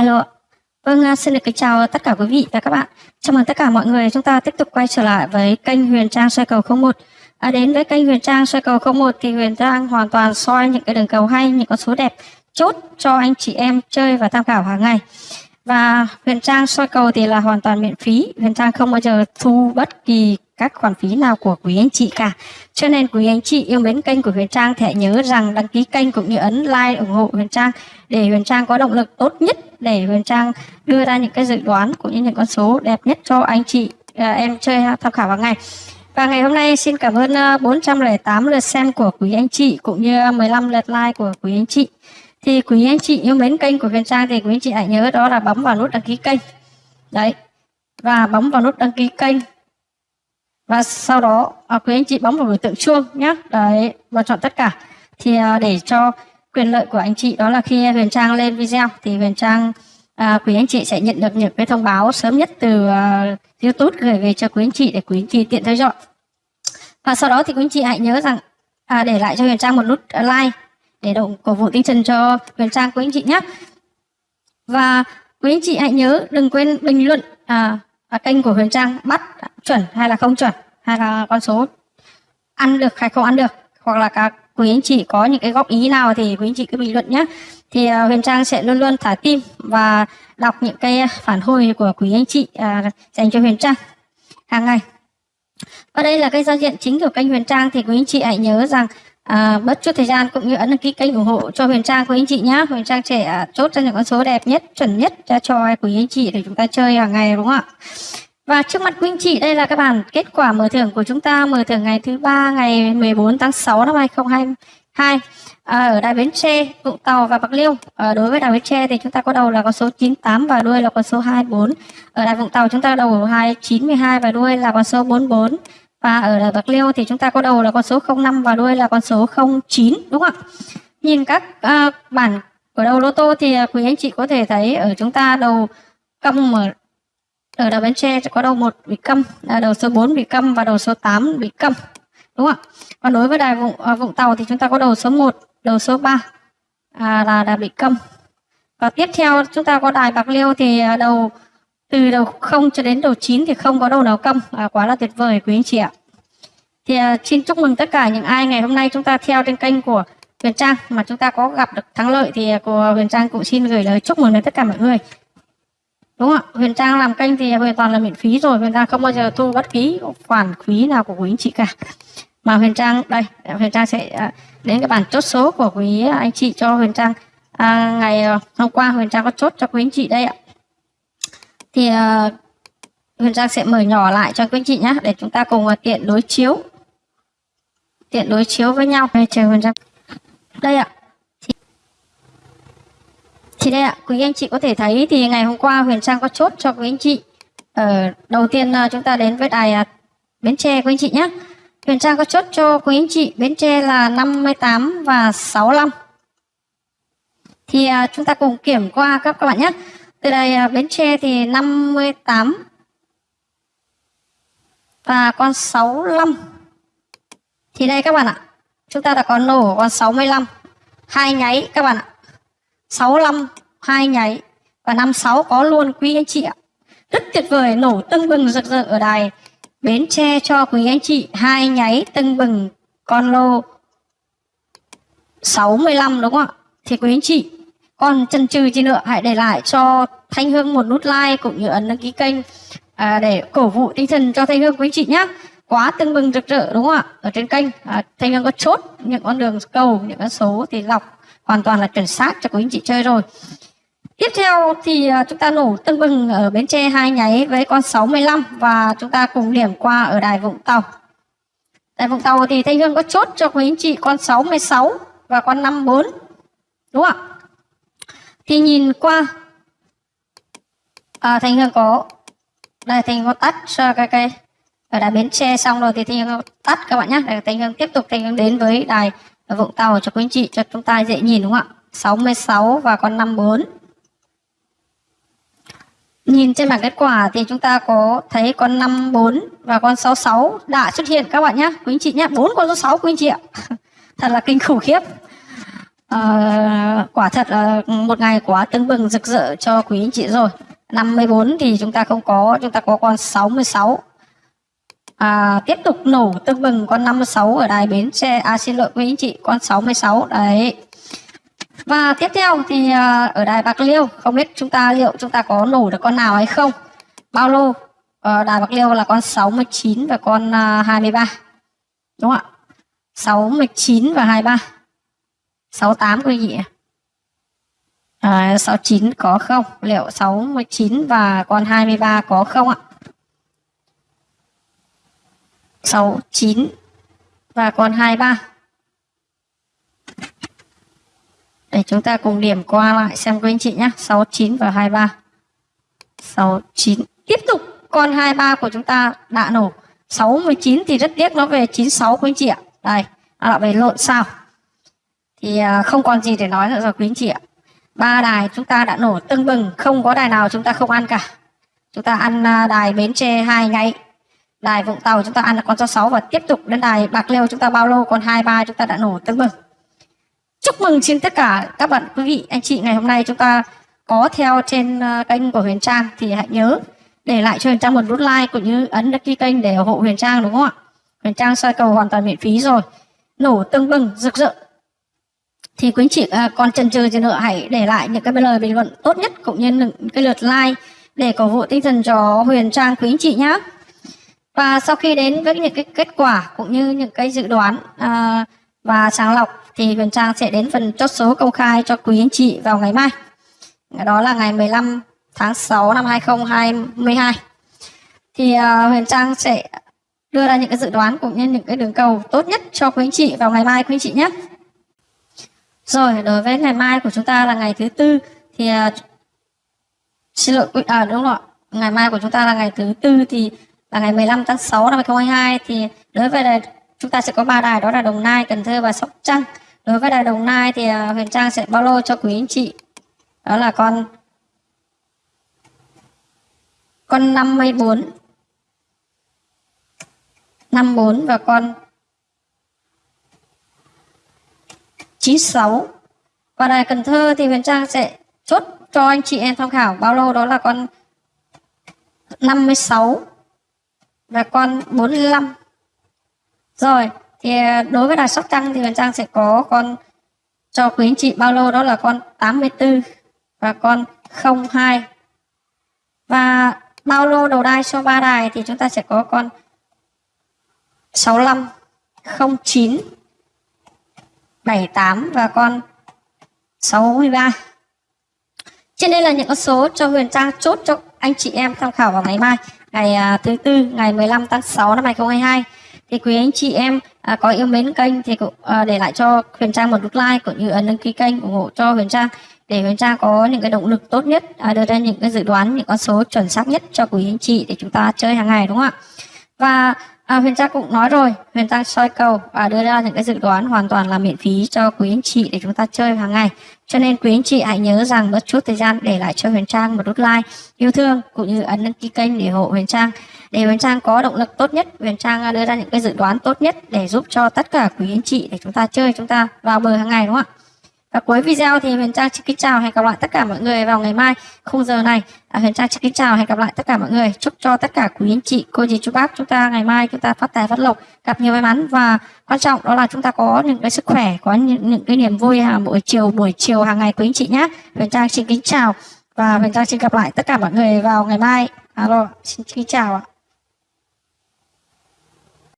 Alo. Vâng, à, xin được kính chào tất cả quý vị và các bạn. Chào mừng tất cả mọi người chúng ta tiếp tục quay trở lại với kênh Huyền Trang soi cầu 01. À, đến với kênh Huyền Trang soi cầu 01 thì Huyền Trang hoàn toàn soi những cái đường cầu hay, những con số đẹp chốt cho anh chị em chơi và tham khảo hàng ngày. Và Huyền Trang soi cầu thì là hoàn toàn miễn phí. Huyền Trang không bao giờ thu bất kỳ các khoản phí nào của quý anh chị cả. Cho nên quý anh chị yêu mến kênh của Huyền Trang hãy nhớ rằng đăng ký kênh cũng như ấn like ủng hộ Huyền Trang để Huyền Trang có động lực tốt nhất để Huyền Trang đưa ra những cái dự đoán cũng như những con số đẹp nhất cho anh chị à, em chơi tham khảo hàng ngày. Và ngày hôm nay xin cảm ơn à, 408 lượt xem của quý anh chị cũng như 15 lượt like của quý anh chị. Thì quý anh chị yêu mến kênh của Huyền Trang thì quý anh chị hãy nhớ đó là bấm vào nút đăng ký kênh. Đấy. Và bấm vào nút đăng ký kênh và sau đó à, quý anh chị bấm vào biểu tượng chuông nhé đấy và chọn tất cả. Thì à, để cho quyền lợi của anh chị đó là khi Huyền Trang lên video thì Huyền Trang à, quý anh chị sẽ nhận được những cái thông báo sớm nhất từ à, YouTube gửi về cho quý anh chị để quý anh chị tiện theo dõi. Và sau đó thì quý anh chị hãy nhớ rằng à, để lại cho Huyền Trang một nút like để động cổ vũ tinh thần cho Huyền Trang quý anh chị nhé và quý anh chị hãy nhớ đừng quên bình luận à, ở kênh của Huyền Trang bắt chuẩn hay là không chuẩn hay là con số ăn được hay không ăn được hoặc là các quý anh chị có những cái góp ý nào thì quý anh chị cứ bình luận nhé thì uh, Huyền Trang sẽ luôn luôn thả tim và đọc những cái phản hồi của quý anh chị uh, dành cho Huyền Trang hàng ngày. Và đây là cái giao diện chính của kênh Huyền Trang thì quý anh chị hãy nhớ rằng à, chút thời gian cũng như ấn đăng ký kênh ủng hộ cho Huyền Trang của anh chị nhé Huyền Trang sẽ à, chốt ra những con số đẹp nhất chuẩn nhất cho, cho quý anh chị để chúng ta chơi hàng ngày đúng không ạ và trước mặt quý anh chị đây là các bản kết quả mở thưởng của chúng ta mở thưởng ngày thứ ba ngày 14 tháng 6 năm 2022 à, ở đài Bến Tre, Vũng Tàu và Bạc Liêu. À, đối với đài Bến Tre thì chúng ta có đầu là con số 98 và đuôi là con số 24. Ở đài Vũng Tàu chúng ta đầu 292 và đuôi là con số 44. Và ở Bạc Liêu thì chúng ta có đầu là con số 05 và đuôi là con số 09 đúng không ạ? Nhìn các uh, bản ở đầu lô tô thì à, quý anh chị có thể thấy ở chúng ta đầu cong ở, ở đầu Bến Tre có đầu một bị câm, à, đầu số 4 bị câm và đầu số 8 bị câm. Đúng không ạ? Còn đối với đài Vũng, uh, Vũng Tàu thì chúng ta có đầu số 1, đầu số 3 à, là, là bị câm. Và tiếp theo chúng ta có đài Bạc Liêu thì à, đầu từ đầu 0 cho đến đầu 9 thì không có đầu nào công À, quá là tuyệt vời quý anh chị ạ. Thì à, xin chúc mừng tất cả những ai ngày hôm nay chúng ta theo trên kênh của Huyền Trang mà chúng ta có gặp được thắng lợi thì à, của Huyền Trang cũng xin gửi lời chúc mừng đến tất cả mọi người. Đúng không ạ huyền trang làm kênh thì hoàn toàn là miễn phí rồi huyền trang không bao giờ thu bất kỳ khoản phí nào của quý anh chị cả. Mà huyền trang đây huyền trang sẽ à, đến cái bản chốt số của quý anh chị cho huyền trang. À, ngày à, hôm qua huyền trang có chốt cho quý anh chị đây ạ thì uh, huyền trang sẽ mở nhỏ lại cho quý anh chị nhé để chúng ta cùng uh, tiện đối chiếu tiện đối chiếu với nhau đây chờ huyền trang đây ạ thì đây ạ, quý anh chị có thể thấy thì ngày hôm qua Huyền Trang có chốt cho quý anh chị. Ở đầu tiên à, chúng ta đến với đài Bến Tre quý anh chị nhé. Huyền Trang có chốt cho quý anh chị Bến Tre là 58 và 65. Thì chúng ta cùng kiểm qua các các bạn nhé. Từ đây à, Bến Tre thì 58 và con 65. Thì đây các bạn ạ, chúng ta đã có nổ con 65 hai nháy các bạn ạ. 65 hai nháy và năm sáu có luôn quý anh chị ạ. Rất tuyệt vời nổ tưng bừng rực rỡ ở đài Bến Tre cho quý anh chị. Hai nháy tưng bừng con lô 65 đúng không ạ? Thì quý anh chị còn chân trừ gì nữa hãy để lại cho Thanh Hương một nút like cũng như ấn đăng ký kênh à, để cổ vũ tinh thần cho Thanh Hương quý chị nhé quá tưng bừng rực rỡ đúng không ạ ở trên kênh à, Thanh Hương có chốt những con đường cầu những con số thì lọc hoàn toàn là chuẩn xác cho quý anh chị chơi rồi Tiếp theo thì à, chúng ta nổ tưng bừng ở Bến Tre hai nháy với con 65 và chúng ta cùng điểm qua ở đài Vũng Tàu. Đài Vũng Tàu thì Thanh Hương có chốt cho quý anh chị con 66 và con 54. Đúng không ạ? Thì nhìn qua à, thành Hương có đây thành Hương có tắt cho cái cái ở đài Bến Tre xong rồi thì thành Hương tắt các bạn nhé. Để thành Hương tiếp tục thành Hương đến với đài Vũng Tàu cho quý anh chị cho chúng ta dễ nhìn đúng không ạ? 66 và con 54. Nhìn trên bảng kết quả thì chúng ta có thấy con 54 và con 66 đã xuất hiện các bạn nhé. Quý anh chị nhé, bốn con số 6 quý anh chị ạ. Thật là kinh khủng khiếp. À, quả thật là một ngày quá tưng bừng rực rỡ cho quý anh chị rồi. 54 thì chúng ta không có, chúng ta có con 66. À, tiếp tục nổ tưng bừng con 56 ở đài Bến xe, À xin lỗi quý anh chị, con 66 đấy. Và tiếp theo thì à, ở đài Bạc Liêu, không biết chúng ta liệu chúng ta có nổ được con nào hay không. Bao lô, ở đài Bạc Liêu là con 69 và con à, 23. Đúng không ạ? 69 và 23. 68 quý vị ạ. À, 69 có không? Liệu 69 và con 23 có không ạ? 69 và con 23. Để chúng ta cùng điểm qua lại xem quý anh chị nhé. 69 và 23. 69. Tiếp tục con 23 của chúng ta đã nổ. 69 thì rất tiếc nó về 96 quý anh chị ạ. Đây, nó lại về lộn sao. Thì à, không còn gì để nói nữa rồi, quý anh chị ạ. Ba đài chúng ta đã nổ tưng bừng, không có đài nào chúng ta không ăn cả. Chúng ta ăn à, đài bến tre hai ngày. Đài vũng tàu chúng ta ăn là con số 6 và tiếp tục đến đài bạc liêu chúng ta bao lô con hai ba chúng ta đã nổ tưng bừng. Chúc mừng trên tất cả các bạn, quý vị, anh chị, ngày hôm nay chúng ta có theo trên à, kênh của huyền trang thì hãy nhớ để lại cho huyền trang một nút like cũng như ấn đăng ký kênh để ủng hộ huyền trang, đúng không ạ? Huyền trang soi cầu hoàn toàn miễn phí rồi. Nổ tưng bừng, rực rỡ thì quý anh chị à, còn chần chừ gì nữa hãy để lại những cái lời bình luận tốt nhất cũng như những cái lượt like để cổ vũ tinh thần cho Huyền Trang quý anh chị nhé. Và sau khi đến với những cái kết quả cũng như những cái dự đoán à, và sàng lọc thì Huyền Trang sẽ đến phần chốt số công khai cho quý anh chị vào ngày mai. Đó là ngày 15 tháng 6 năm 2022. Thì à, Huyền Trang sẽ đưa ra những cái dự đoán cũng như những cái đường cầu tốt nhất cho quý anh chị vào ngày mai quý anh chị nhé. Rồi, đối với ngày mai của chúng ta là ngày thứ tư thì uh, xin lỗi à đúng rồi. Ngày mai của chúng ta là ngày thứ tư thì là ngày 15 tháng 6 năm 2022 thì đối với đài, chúng ta sẽ có ba đài đó là Đồng Nai, Cần Thơ và Sóc Trăng. Đối với đài Đồng Nai thì uh, Huyền Trang sẽ bao lô cho quý anh chị. Đó là con con 54 54 và con 96 và đài Cần Thơ thì Huyền Trang sẽ chốt cho anh chị em tham khảo. Bao lô đó là con 56 và con 45 rồi, thì à, đối với đài Sóc Trăng thì Huyền Trang sẽ có con cho quý anh chị. Bao lô đó là con 84 và con 02 và bao lô đầu đai cho ba đài thì chúng ta sẽ có con 65 09 78 và con 63 trên đây là những con số cho Huyền Trang chốt cho anh chị em tham khảo vào ngày mai ngày à, thứ tư ngày 15 tháng 6 năm 2022 thì quý anh chị em à, có yêu mến kênh thì cũng à, để lại cho Huyền Trang một nút like cũng như ấn đăng ký kênh ủng hộ cho Huyền Trang để Huyền Trang có những cái động lực tốt nhất à, đưa ra những cái dự đoán những con số chuẩn xác nhất cho quý anh chị để chúng ta chơi hàng ngày đúng không ạ? Và À, Huyền Trang cũng nói rồi, Huyền Trang soi cầu và đưa ra những cái dự đoán hoàn toàn là miễn phí cho quý anh chị để chúng ta chơi hàng ngày. Cho nên quý anh chị hãy nhớ rằng mất chút thời gian để lại cho Huyền Trang một nút like yêu thương cũng như ấn đăng ký kênh để hộ Huyền Trang. Để Huyền Trang có động lực tốt nhất, Huyền Trang à, đưa ra những cái dự đoán tốt nhất để giúp cho tất cả quý anh chị để chúng ta chơi chúng ta vào bờ hàng ngày đúng không ạ? Và cuối video thì Huyền Trang xin kính chào hẹn gặp lại tất cả mọi người vào ngày mai khung giờ này. À, Huyền Trang xin kính chào hẹn gặp lại tất cả mọi người. Chúc cho tất cả quý anh chị, cô dì chú bác chúng ta ngày mai chúng ta phát tài phát lộc, gặp nhiều may mắn và quan trọng đó là chúng ta có những cái sức khỏe, có những, những cái niềm vui hàng buổi chiều buổi chiều hàng ngày quý anh chị nhé. Huyền Trang xin kính chào và Huyền Trang xin gặp lại tất cả mọi người vào ngày mai. Alo, xin kính chào ạ.